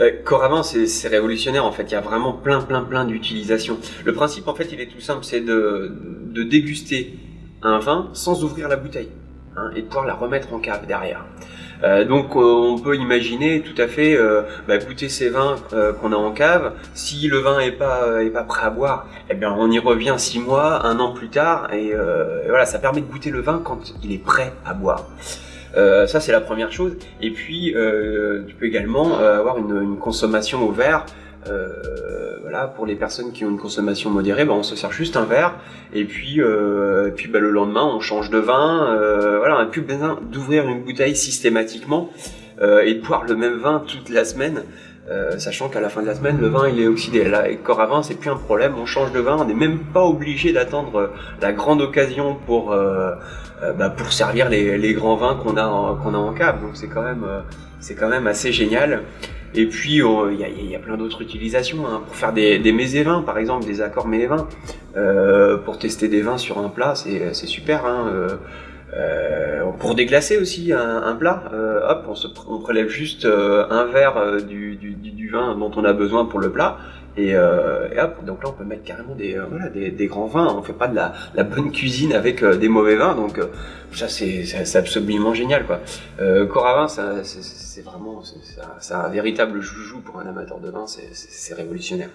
Euh, Coravin, c'est révolutionnaire en fait. Il y a vraiment plein, plein, plein d'utilisations. Le principe en fait, il est tout simple, c'est de déguster un vin sans ouvrir la bouteille hein, et de pouvoir la remettre en cave derrière. Euh, donc euh, on peut imaginer tout à fait euh, bah, goûter ces vins qu'on a en cave. Si le vin est pas est pas prêt à boire, eh bien on y revient six mois, un an plus tard, et, voilà, ça permet de goûter le vin quand il est prêt à boire. Ça c'est la première chose. Et puis tu peux également avoir une, une, consommation au verre. Voilà, pour les personnes qui ont une consommation modérée, bah, on se sert juste un verre et puis, et puis bah, le lendemain on change de vin. voilà, on n'a plus besoin d'ouvrir une bouteille systématiquement et de boire le même vin toute la semaine. Euh, sachant qu'à la fin de la semaine, le vin il est oxydé. Là, avec corps à vin, c'est plus un problème, on change de vin, on n'est même pas obligé d'attendre la grande occasion pour, euh, euh, bah, pour servir les, grands vins qu'on a, qu'on a en cave. Donc c'est quand, c'est quand même assez génial. Et puis, il y, a, plein d'autres utilisations, hein, pour faire des, des vins par exemple, des accords mésévins, euh, pour tester des vins sur un plat, c'est super. Hein, euh, pour déglacer aussi un, un plat, euh, hop, on, se, on, prélève juste euh, un verre euh, du, du, du, vin dont on a besoin pour le plat. Et, euh, et, hop, donc là on peut mettre carrément des, voilà, des, des, grands vins. On fait pas de la, la bonne cuisine avec des mauvais vins, donc ça c'est absolument génial quoi. Euh, Coravin, c'est vraiment c'est un véritable joujou pour un amateur de vin, c'est révolutionnaire.